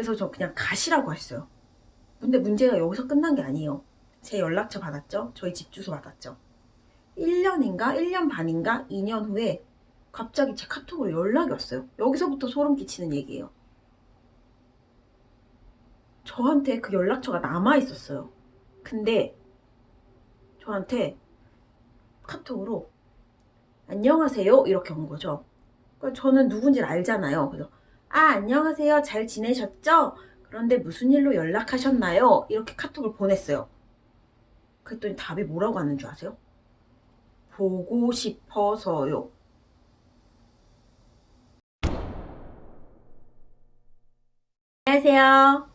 그래서 저 그냥 가시라고 했어요. 근데 문제가 여기서 끝난 게 아니에요. 제 연락처 받았죠? 저희 집 주소 받았죠? 1년인가 1년 반인가 2년 후에 갑자기 제 카톡으로 연락이 왔어요. 여기서부터 소름 끼치는 얘기예요. 저한테 그 연락처가 남아 있었어요. 근데 저한테 카톡으로 안녕하세요 이렇게 온 거죠. 그러니까 저는 누군지 알잖아요. 그래서 아 안녕하세요 잘 지내셨죠? 그런데 무슨 일로 연락하셨나요? 이렇게 카톡을 보냈어요. 그랬더니 답이 뭐라고 하는 줄 아세요? 보고 싶어서요. 안녕하세요.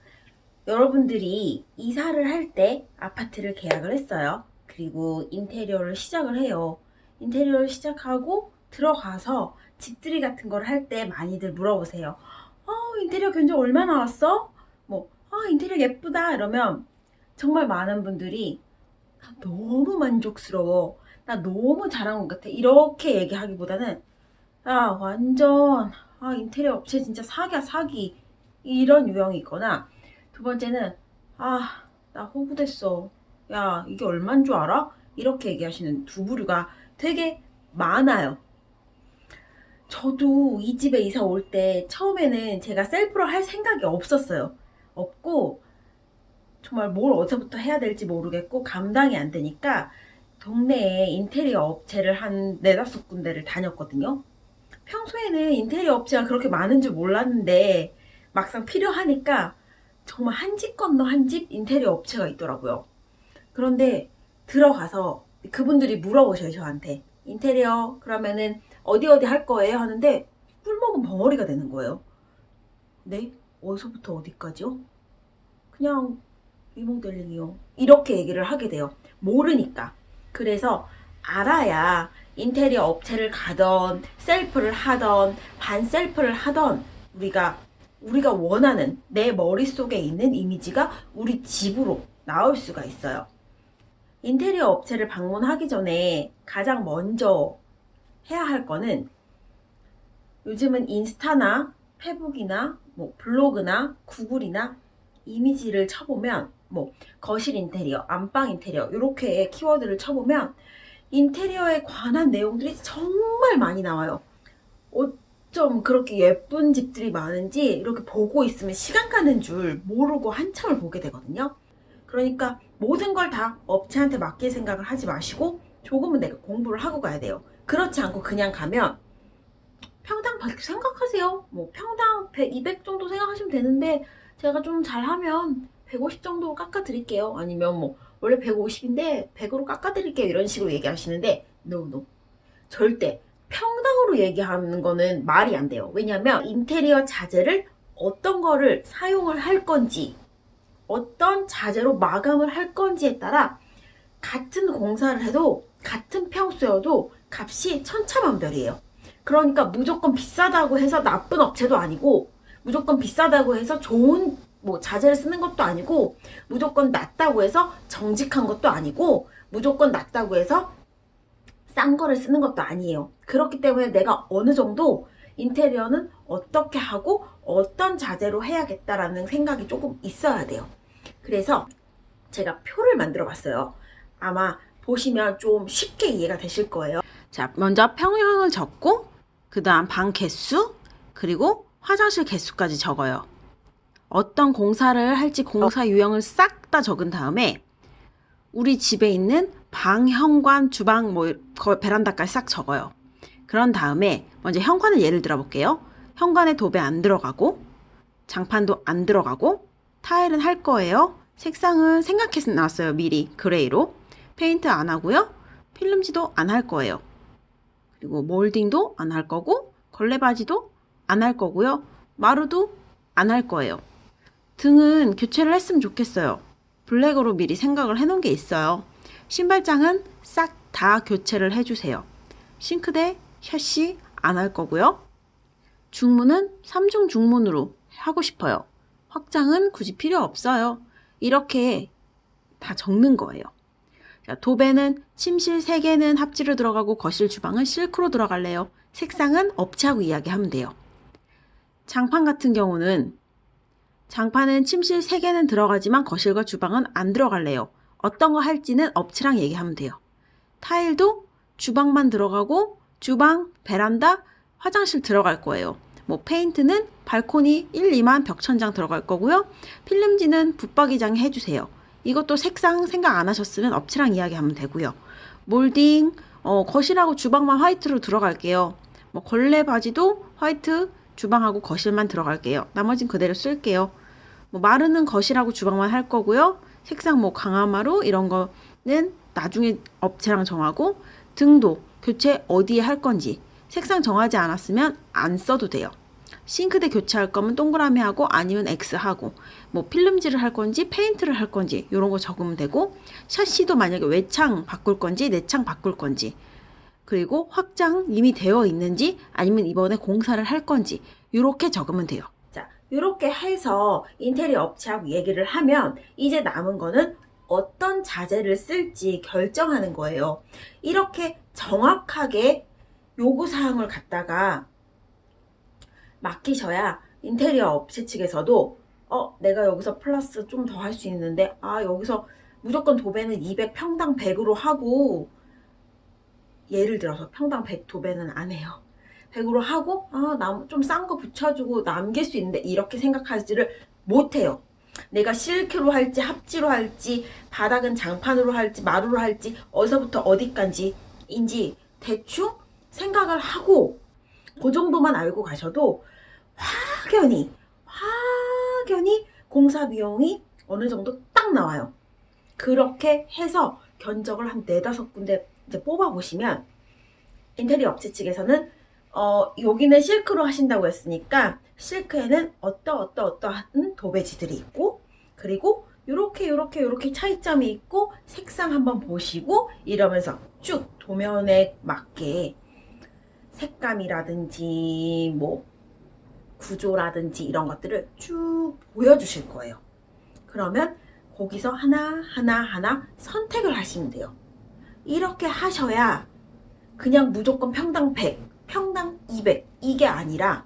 여러분들이 이사를 할 때 아파트를 계약을 했어요. 그리고 인테리어를 시작을 해요. 인테리어를 시작하고 들어가서 집들이 같은 걸 할 때 많이들 물어보세요. 어, 인테리어 견적 얼마 나왔어? 뭐, 아, 인테리어 예쁘다. 이러면 정말 많은 분들이 나 너무 만족스러워. 나 너무 잘한 것 같아. 이렇게 얘기하기보다는 야, 완전 아, 인테리어 업체 진짜 사기야, 사기. 이런 유형이 있거나 두 번째는 아, 나 호구됐어. 야, 이게 얼만 줄 알아? 이렇게 얘기하시는 두 부류가 되게 많아요. 저도 이 집에 이사 올 때 처음에는 제가 셀프로 할 생각이 없었어요. 없고 정말 뭘 어디서부터 해야 될지 모르겠고 감당이 안 되니까 동네에 인테리어 업체를 한 네다섯 군데를 다녔거든요. 평소에는 인테리어 업체가 그렇게 많은 줄 몰랐는데 막상 필요하니까 정말 한 집 건너 한 집 인테리어 업체가 있더라고요. 그런데 들어가서 그분들이 물어보셔요, 저한테. 인테리어 그러면은 어디 어디 할 거예요? 하는데 꿀먹은 벙어리가 되는 거예요. 네? 어디서부터 어디까지요? 그냥 리모델링이요. 이렇게 얘기를 하게 돼요. 모르니까. 그래서 알아야 인테리어 업체를 가던 셀프를 하던 반셀프를 하던 우리가 우리가 원하는 내 머릿속에 있는 이미지가 우리 집으로 나올 수가 있어요. 인테리어 업체를 방문하기 전에 가장 먼저 해야 할 거는 요즘은 인스타나 페북이나 뭐 블로그나 구글이나 이미지를 쳐보면 뭐 거실 인테리어, 안방 인테리어 이렇게 키워드를 쳐보면 인테리어에 관한 내용들이 정말 많이 나와요. 어쩜 그렇게 예쁜 집들이 많은지 이렇게 보고 있으면 시간 가는 줄 모르고 한참을 보게 되거든요. 그러니까 모든 걸 다 업체한테 맡길 생각을 하지 마시고 조금은 내가 공부를 하고 가야 돼요. 그렇지 않고 그냥 가면 평당 받게 생각하세요. 뭐 평당 100, 200 정도 생각하시면 되는데 제가 좀 잘하면 150 정도 깎아드릴게요. 아니면 뭐 원래 150인데 100으로 깎아드릴게요. 이런 식으로 얘기하시는데 no no 절대 평당으로 얘기하는 거는 말이 안 돼요. 왜냐하면 인테리어 자재를 어떤 거를 사용을 할 건지 어떤 자재로 마감을 할 건지에 따라 같은 공사를 해도 같은 평수여도 값이 천차만별이에요. 그러니까 무조건 비싸다고 해서 나쁜 업체도 아니고 무조건 비싸다고 해서 좋은 뭐 자재를 쓰는 것도 아니고 무조건 낮다고 해서 정직한 것도 아니고 무조건 낮다고 해서 싼 거를 쓰는 것도 아니에요. 그렇기 때문에 내가 어느 정도 인테리어는 어떻게 하고 어떤 자재로 해야겠다라는 생각이 조금 있어야 돼요. 그래서 제가 표를 만들어 봤어요. 아마 보시면 좀 쉽게 이해가 되실 거예요. 자, 먼저 평형을 적고 그 다음 방 개수 그리고 화장실 개수까지 적어요. 어떤 공사를 할지 공사 유형을 싹 다 적은 다음에 우리 집에 있는 방, 현관, 주방, 뭐 베란다까지 싹 적어요. 그런 다음에 먼저 현관을 예를 들어 볼게요. 현관에 도배 안 들어가고 장판도 안 들어가고 타일은 할 거예요. 색상은 생각해서 나왔어요. 미리 gray로. 페인트 안 하고요. 필름지도 안 할 거예요. 그리고 몰딩도 안 할 거고 걸레받이도 안 할 거고요. 마루도 안 할 거예요. 등은 교체를 했으면 좋겠어요. 블랙으로 미리 생각을 해놓은 게 있어요. 신발장은 싹 다 교체를 해주세요. 싱크대, 샤시 안 할 거고요. 중문은 3중 중문으로 하고 싶어요. 확장은 굳이 필요 없어요. 이렇게 다 적는 거예요. 자, 도배는 침실 3개는 합지로 들어가고 거실 주방은 실크로 들어갈래요. 색상은 업체하고 이야기하면 돼요. 장판 같은 경우는 장판은 침실 3개는 들어가지만 거실과 주방은 안 들어갈래요. 어떤 거 할지는 업체랑 얘기하면 돼요. 타일도 주방만 들어가고 주방, 베란다, 화장실 들어갈 거예요. 뭐 페인트는 발코니 1, 2만 벽천장 들어갈 거고요. 필름지는 붙박이장 해주세요. 이것도 색상 생각 안 하셨으면 업체랑 이야기하면 되고요. 몰딩, 어, 거실하고 주방만 화이트로 들어갈게요. 뭐 걸레 바지도 화이트, 주방하고 거실만 들어갈게요. 나머진 그대로 쓸게요. 뭐 마르는 거실하고 주방만 할 거고요. 색상 뭐 강화마루 이런 거는 나중에 업체랑 정하고 등도 교체 어디에 할 건지 색상 정하지 않았으면 안 써도 돼요. 싱크대 교체할 거면 동그라미 하고 아니면 X 하고 뭐 필름지를 할 건지 페인트를 할 건지 이런 거 적으면 되고 샤시도 만약에 외창 바꿀 건지 내창 바꿀 건지 그리고 확장 이미 되어 있는지 아니면 이번에 공사를 할 건지 이렇게 적으면 돼요. 자, 이렇게 해서 인테리어 업체하고 얘기를 하면 이제 남은 거는 어떤 자재를 쓸지 결정하는 거예요. 이렇게 정확하게 요구사항을 갖다가 맡기셔야 인테리어 업체 측에서도 어 내가 여기서 플러스 좀 더 할 수 있는데 아 여기서 무조건 도배는 200 평당 100으로 하고 예를 들어서 평당 100 도배는 안 해요. 100으로 하고 아좀 싼 거 붙여주고 남길 수 있는데 이렇게 생각하지를 못해요. 내가 실크로 할지 합지로 할지 바닥은 장판으로 할지 마루로 할지 어디서부터 어디까지 인지 대충 생각을 하고 그 정도만 알고 가셔도 확연히 확연히 공사 비용이 어느 정도 딱 나와요. 그렇게 해서 견적을 한 네다섯 군데 이제 뽑아보시면 인테리어 업체 측에서는 어, 여기는 실크로 하신다고 했으니까 실크에는 어떠 어떠 어떠한 도배지들이 있고 그리고 요렇게 요렇게 요렇게 차이점이 있고 색상 한번 보시고 이러면서 쭉 도면에 맞게 색감이라든지 뭐 구조라든지 이런 것들을 쭉 보여주실 거예요. 그러면 거기서 하나 하나 하나 선택을 하시면 돼요. 이렇게 하셔야 그냥 무조건 평당 100, 평당 200 이게 아니라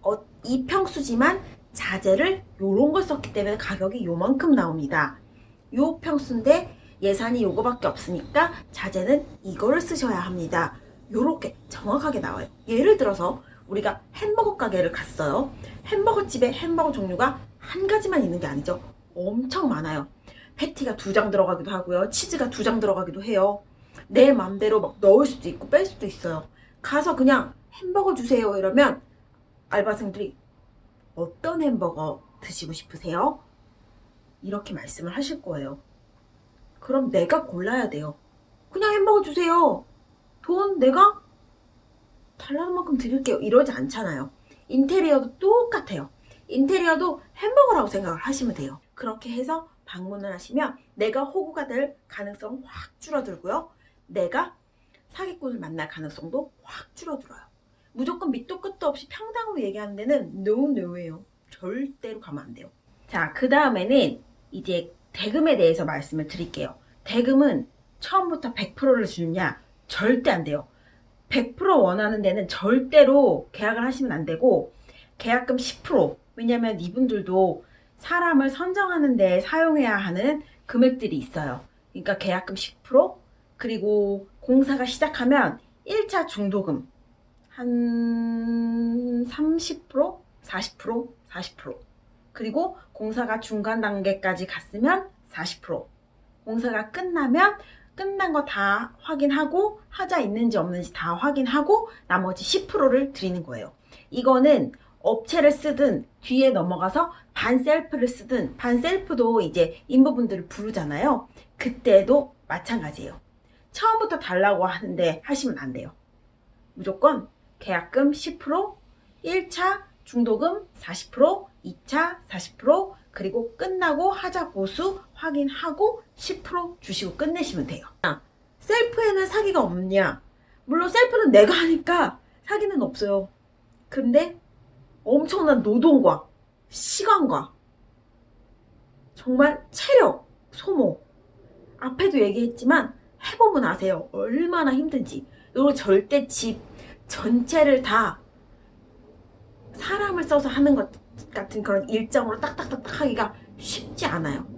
어, 이 평수지만 자재를 요런 걸 썼기 때문에 가격이 요만큼 나옵니다. 요 평수인데 예산이 요거밖에 없으니까 자재는 이거를 쓰셔야 합니다. 요렇게 정확하게 나와요. 예를 들어서 우리가 햄버거 가게를 갔어요. 햄버거 집에 햄버거 종류가 한 가지만 있는 게 아니죠. 엄청 많아요. 패티가 두 장 들어가기도 하고요. 치즈가 두 장 들어가기도 해요. 내 맘대로 막 넣을 수도 있고 뺄 수도 있어요. 가서 그냥 햄버거 주세요 이러면 알바생들이 어떤 햄버거 드시고 싶으세요? 이렇게 말씀을 하실 거예요. 그럼 내가 골라야 돼요. 그냥 햄버거 주세요. 돈 내가 달라는 만큼 드릴게요. 이러지 않잖아요. 인테리어도 똑같아요. 인테리어도 햄버거라고 생각을 하시면 돼요. 그렇게 해서 방문을 하시면 내가 호구가 될 가능성 확 줄어들고요. 내가 사기꾼을 만날 가능성도 확 줄어들어요. 무조건 밑도 끝도 없이 평당으로 얘기하는 데는 no no예요. 절대로 가면 안 돼요. 자, 그 다음에는 이제 대금에 대해서 말씀을 드릴게요. 대금은 처음부터 100%를 주느냐? 절대 안 돼요. 100% 원하는 데는 절대로 계약을 하시면 안 되고 계약금 10% 왜냐면 이분들도 사람을 선정하는 데 사용해야 하는 금액들이 있어요. 그러니까 계약금 10% 그리고 공사가 시작하면 1차 중도금 한 30%? 40%? 40% 그리고 공사가 중간 단계까지 갔으면 40% 공사가 끝나면 끝난 거 다 확인하고 하자 있는지 없는지 다 확인하고 나머지 10%를 드리는 거예요. 이거는 업체를 쓰든 뒤에 넘어가서 반셀프를 쓰든 반셀프도 이제 인부분들을 부르잖아요. 그때도 마찬가지예요. 처음부터 달라고 하는데 하시면 안 돼요. 무조건 계약금 10%, 1차 중도금 40%, 2차 40%, 그리고 끝나고 하자 보수 확인하고 10% 주시고 끝내시면 돼요. 셀프에는 사기가 없냐? 물론 셀프는 내가 하니까 사기는 없어요. 근데 엄청난 노동과 시간과 정말 체력 소모 앞에도 얘기했지만 해보면 아세요. 얼마나 힘든지. 그리고 절대 집 전체를 다 사람을 써서 하는 것 같은 그런 일정으로 딱딱딱딱 하기가 쉽지 않아요.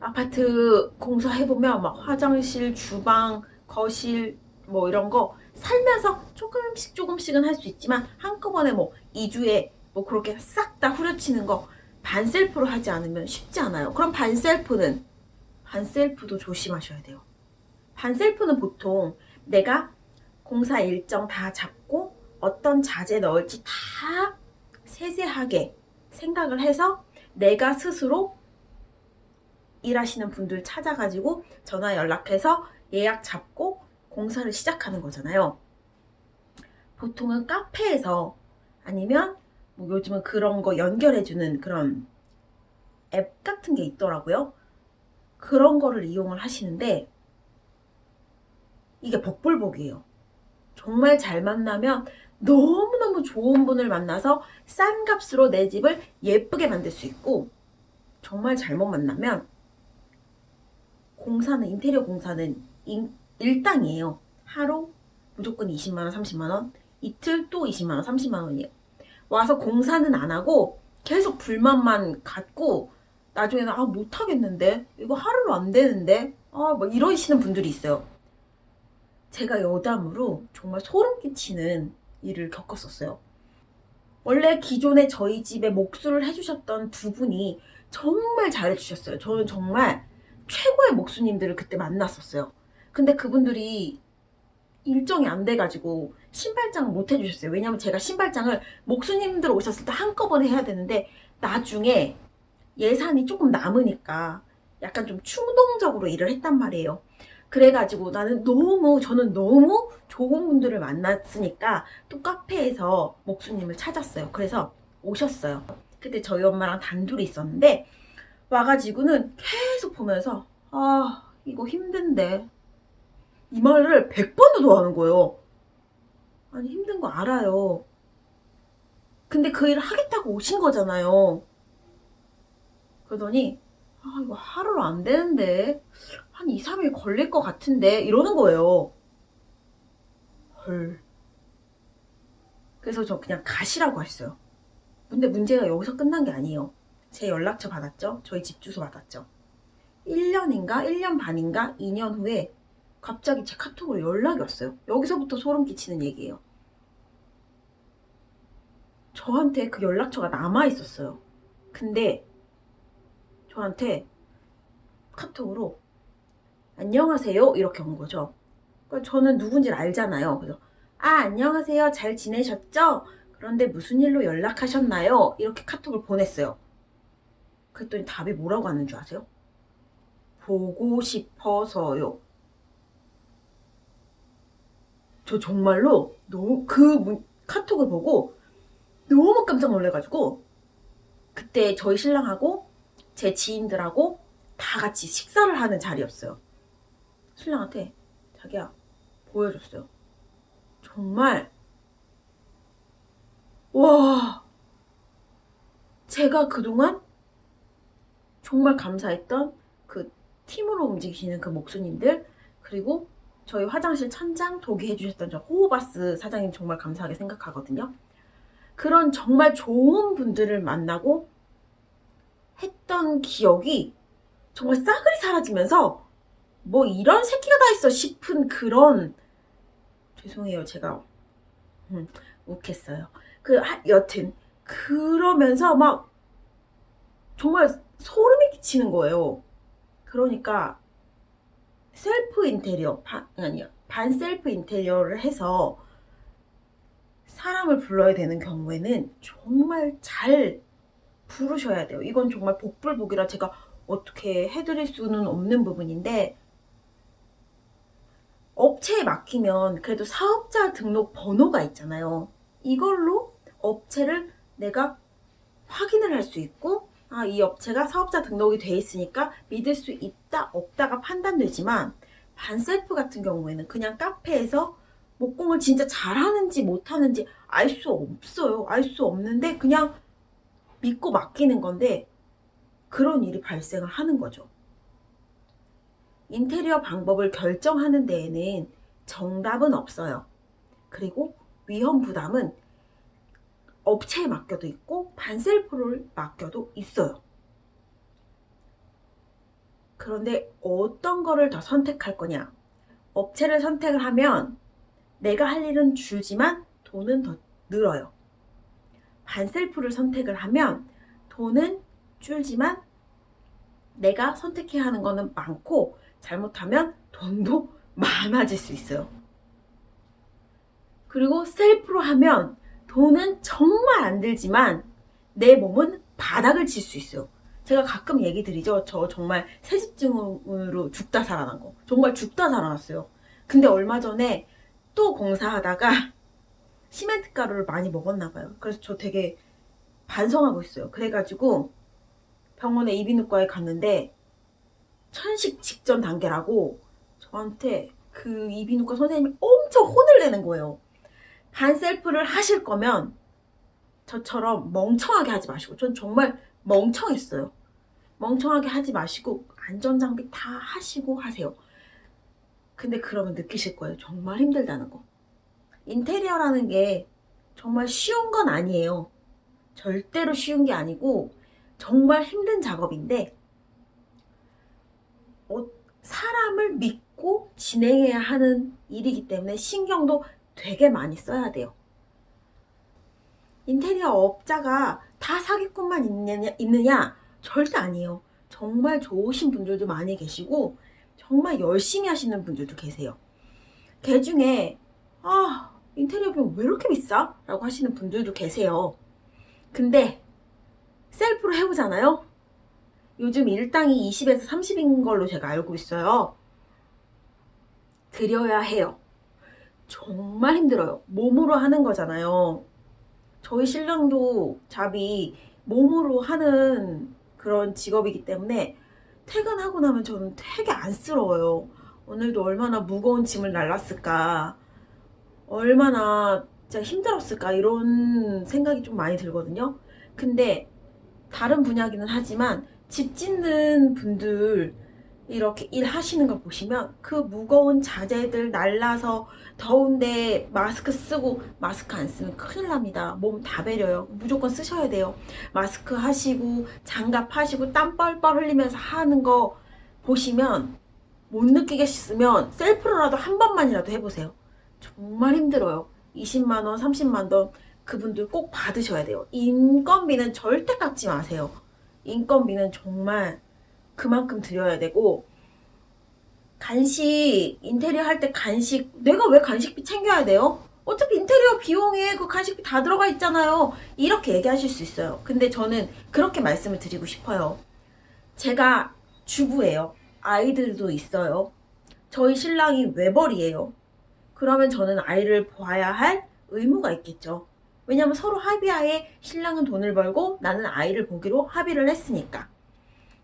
아파트 공사해보면 막 화장실, 주방, 거실 뭐 이런 거 살면서 조금씩 조금씩은 할 수 있지만 한꺼번에 뭐 2주에 뭐 그렇게 싹 다 후려치는 거 반셀프로 하지 않으면 쉽지 않아요. 그럼 반셀프는 반셀프도 조심하셔야 돼요. 반셀프는 보통 내가 공사 일정 다 잡고 어떤 자재 넣을지 다 세세하게 생각을 해서 내가 스스로 일하시는 분들 찾아가지고 전화 연락해서 예약 잡고 공사를 시작하는 거잖아요. 보통은 카페에서 아니면 뭐 요즘은 그런 거 연결해주는 그런 앱 같은 게 있더라고요. 그런 거를 이용을 하시는데 이게 복불복이에요. 정말 잘 만나면 너무너무 좋은 분을 만나서 싼 값으로 내 집을 예쁘게 만들 수 있고 정말 잘못 만나면 공사는 인테리어 공사는 인, 일당이에요. 하루 무조건 20만원, 30만원, 이틀 또 20만원, 30만원이에요. 와서 공사는 안 하고 계속 불만만 갖고 나중에는 아 못하겠는데 이거 하루로 안 되는데 아뭐 이러시는 분들이 있어요. 제가 여담으로 정말 소름 끼치는 일을 겪었었어요. 원래 기존에 저희 집에 목수를 해주셨던 두 분이 정말 잘해주셨어요. 저는 정말 최고의 목수님들을 그때 만났었어요. 근데 그분들이 일정이 안 돼가지고 신발장을 못 해주셨어요. 왜냐면 제가 신발장을 목수님들 오셨을 때 한꺼번에 해야 되는데 나중에 예산이 조금 남으니까 약간 좀 충동적으로 일을 했단 말이에요. 그래가지고 나는 너무 저는 너무 좋은 분들을 만났으니까 또 카페에서 목수님을 찾았어요. 그래서 오셨어요. 그때 저희 엄마랑 단둘이 있었는데 와가지고는 계속 보면서 아 이거 힘든데 이 말을 100번도 더 하는 거예요. 아니 힘든 거 알아요. 근데 그 일을 하겠다고 오신 거잖아요. 그러더니 아 이거 하루로 안 되는데 한 2, 3일 걸릴 것 같은데 이러는 거예요. 헐. 그래서 저 그냥 가시라고 했어요. 근데 문제가 여기서 끝난 게 아니에요. 제 연락처 받았죠? 저희 집 주소 받았죠? 1년인가 1년 반인가 2년 후에 갑자기 제 카톡으로 연락이 왔어요. 여기서부터 소름 끼치는 얘기예요. 저한테 그 연락처가 남아 있었어요. 근데 저한테 카톡으로 안녕하세요 이렇게 온 거죠. 그러니까 저는 누군지 알잖아요. 그래서 아 안녕하세요 잘 지내셨죠? 그런데 무슨 일로 연락하셨나요? 이렇게 카톡을 보냈어요. 그랬더니 답이 뭐라고 왔는 줄 아세요? 보고 싶어서요. 저 정말로 너무 그 카톡을 보고 너무 깜짝 놀래가지고 그때 저희 신랑하고 제 지인들하고 다 같이 식사를 하는 자리였어요. 신랑한테 자기야 보여줬어요. 정말 와 제가 그동안 정말 감사했던 그 팀으로 움직이시는 그 목수님들 그리고 저희 화장실 천장 도기 해 주셨던 저 호호바스 사장님 정말 감사하게 생각하거든요. 그런 정말 좋은 분들을 만나고 했던 기억이 정말 싸그리 사라지면서 뭐 이런 새끼가 다 있어 싶은 그런 죄송해요 제가 음, 욱했어요. 그 하, 여튼 그러면서 막 정말 소름이 끼치는 거예요. 그러니까 셀프 인테리어 반, 아니요 반셀프 인테리어를 해서 사람을 불러야 되는 경우에는 정말 잘 부르셔야 돼요. 이건 정말 복불복이라 제가 어떻게 해드릴 수는 없는 부분인데 업체에 맡기면 그래도 사업자 등록 번호가 있잖아요. 이걸로 업체를 내가 확인을 할 수 있고 아, 이 업체가 사업자 등록이 돼 있으니까 믿을 수 있다 없다가 판단되지만 반셀프 같은 경우에는 그냥 카페에서 목공을 진짜 잘하는지 못하는지 알 수 없어요. 알 수 없는데 그냥 믿고 맡기는 건데 그런 일이 발생을 하는 거죠. 인테리어 방법을 결정하는 데에는 정답은 없어요. 그리고 위험 부담은 업체에 맡겨도 있고 반셀프를 맡겨도 있어요. 그런데 어떤 거를 더 선택할 거냐? 업체를 선택을 하면 내가 할 일은 줄지만 돈은 더 늘어요. 반셀프를 선택을 하면 돈은 줄지만 내가 선택해야 하는 거는 많고 잘못하면 돈도 많아질 수 있어요. 그리고 셀프로 하면 돈은 정말 안 들지만 내 몸은 바닥을 칠 수 있어요. 제가 가끔 얘기 드리죠. 저 정말 새집중으로 죽다 살아난 거. 정말 죽다 살아났어요. 근데 얼마 전에 또 공사하다가 시멘트 가루를 많이 먹었나 봐요. 그래서 저 되게 반성하고 있어요. 그래가지고 병원에 이비인후과에 갔는데 천식 직전 단계라고 저한테 그 이비인후과 선생님이 엄청 혼을 내는 거예요. 반셀프를 하실 거면 저처럼 멍청하게 하지 마시고 전 정말 멍청했어요. 멍청하게 하지 마시고 안전장비 다 하시고 하세요. 근데 그러면 느끼실 거예요. 정말 힘들다는 거. 인테리어라는 게 정말 쉬운 건 아니에요. 절대로 쉬운 게 아니고 정말 힘든 작업인데 어, 사람을 믿고 진행해야 하는 일이기 때문에 신경도 되게 많이 써야 돼요. 인테리어 업자가 다 사기꾼만 있느냐, 있느냐? 절대 아니에요. 정말 좋으신 분들도 많이 계시고 정말 열심히 하시는 분들도 계세요. 그 중에 아 인테리어 비용 왜 이렇게 비싸? 라고 하시는 분들도 계세요. 근데 셀프로 해보잖아요. 요즘 일당이 20에서 30인 걸로 제가 알고 있어요. 드려야 해요. 정말 힘들어요. 몸으로 하는 거잖아요. 저희 신랑도 잡이 몸으로 하는 그런 직업이기 때문에 퇴근하고 나면 저는 되게 안쓰러워요. 오늘도 얼마나 무거운 짐을 날랐을까. 얼마나 진짜 힘들었을까. 이런 생각이 좀 많이 들거든요. 근데 다른 분야기는 하지만 집 짓는 분들 이렇게 일하시는 거 보시면 그 무거운 자재들 날라서 더운데 마스크 쓰고 마스크 안 쓰면 큰일 납니다. 몸다 배려요. 무조건 쓰셔야 돼요. 마스크 하시고 장갑 하시고 땀 뻘뻘 흘리면서 하는 거 보시면 못 느끼겠으면 셀프로라도 한 번만이라도 해보세요. 정말 힘들어요. 20만원, 30만원 그분들 꼭 받으셔야 돼요. 인건비는 절대 깎지 마세요. 인건비는 정말 그만큼 드려야 되고 간식 인테리어 할 때 간식 내가 왜 간식비 챙겨야 돼요? 어차피 인테리어 비용에 그 간식비 다 들어가 있잖아요. 이렇게 얘기하실 수 있어요. 근데 저는 그렇게 말씀을 드리고 싶어요. 제가 주부예요. 아이들도 있어요. 저희 신랑이 외벌이에요. 그러면 저는 아이를 봐야 할 의무가 있겠죠. 왜냐면 서로 합의하에 신랑은 돈을 벌고 나는 아이를 보기로 합의를 했으니까.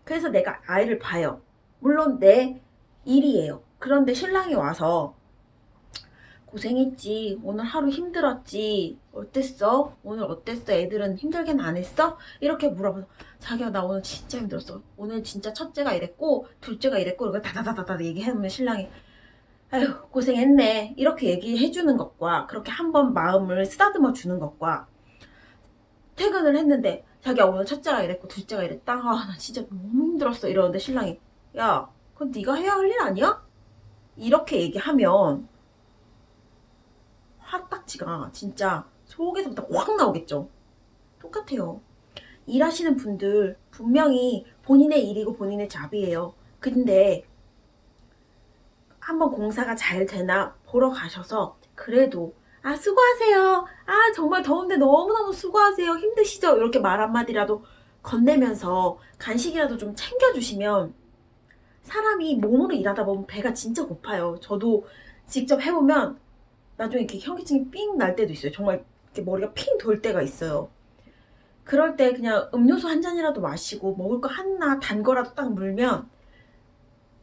그래서 내가 아이를 봐요. 물론 내 일이에요. 그런데 신랑이 와서 고생했지. 오늘 하루 힘들었지. 어땠어? 오늘 어땠어? 애들은 힘들게는 안 했어? 이렇게 물어봐서 자기야 나 오늘 진짜 힘들었어. 오늘 진짜 첫째가 이랬고 둘째가 이랬고 이렇게 다다다다다 얘기해보면 신랑이 아휴 고생했네 이렇게 얘기해 주는 것과 그렇게 한번 마음을 쓰다듬어 주는 것과 퇴근을 했는데 자기야 오늘 첫째가 이랬고 둘째가 이랬다 아나 진짜 너무 힘들었어 이러는데 신랑이 야 그건 네가 해야 할 일 아니야? 이렇게 얘기하면 화딱지가 진짜 속에서부터 확 나오겠죠. 똑같아요. 일하시는 분들 분명히 본인의 일이고 본인의 잡이에요. 근데 한번 공사가 잘 되나 보러 가셔서 그래도 아 수고하세요. 아 정말 더운데 너무너무 수고하세요. 힘드시죠? 이렇게 말 한마디라도 건네면서 간식이라도 좀 챙겨주시면 사람이 몸으로 일하다 보면 배가 진짜 고파요. 저도 직접 해보면 나중에 이렇게 현기증이 삥 날 때도 있어요. 정말 이렇게 머리가 핑 돌 때가 있어요. 그럴 때 그냥 음료수 한 잔이라도 마시고 먹을 거 하나 단 거라도 딱 물면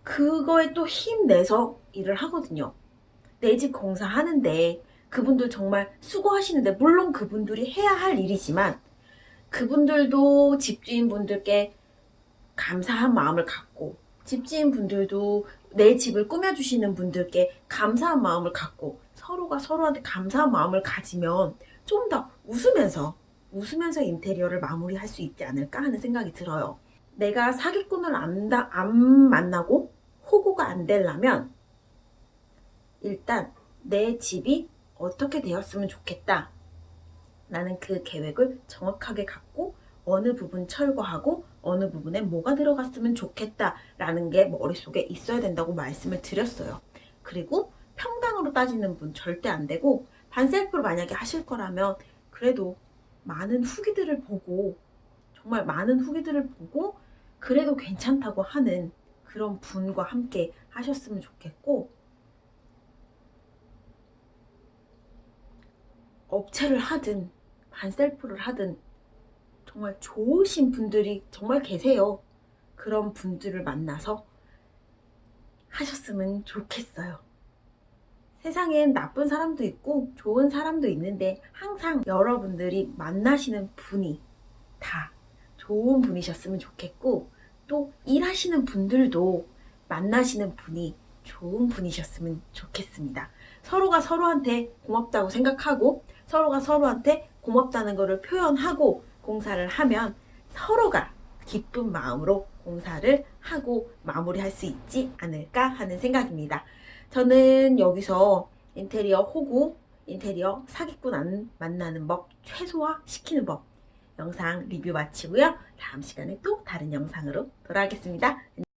그거에 또 힘내서 일을 하거든요. 내 집 공사하는데 그분들 정말 수고하시는데 물론 그분들이 해야 할 일이지만 그분들도 집주인분들께 감사한 마음을 갖고 집주인분들도 내 집을 꾸며주시는 분들께 감사한 마음을 갖고 서로가 서로한테 감사한 마음을 가지면 좀 더 웃으면서 웃으면서 인테리어를 마무리할 수 있지 않을까 하는 생각이 들어요. 내가 사기꾼을 안, 다- 안 만나고 호구가 안 되려면 일단 내 집이 어떻게 되었으면 좋겠다. 라는 그 계획을 정확하게 갖고 어느 부분 철거하고 어느 부분에 뭐가 들어갔으면 좋겠다라는 게 머릿속에 있어야 된다고 말씀을 드렸어요. 그리고 평당으로 따지는 분 절대 안 되고 반셀프로 만약에 하실 거라면 그래도 많은 후기들을 보고 정말 많은 후기들을 보고 그래도 괜찮다고 하는 그런 분과 함께 하셨으면 좋겠고 업체를 하든 반셀프를 하든 정말 좋으신 분들이 정말 계세요. 그런 분들을 만나서 하셨으면 좋겠어요. 세상엔 나쁜 사람도 있고 좋은 사람도 있는데 항상 여러분들이 만나시는 분이 다 좋은 분이셨으면 좋겠고 또 일하시는 분들도 만나시는 분이 좋은 분이셨으면 좋겠습니다. 서로가 서로한테 고맙다고 생각하고 서로가 서로한테 고맙다는 것을 표현하고 공사를 하면 서로가 기쁜 마음으로 공사를 하고 마무리할 수 있지 않을까 하는 생각입니다. 저는 여기서 인테리어 호구, 인테리어 사기꾼 안 만나는 법 최소화 시키는 법 영상 리뷰 마치고요. 다음 시간에 또 다른 영상으로 돌아오겠습니다.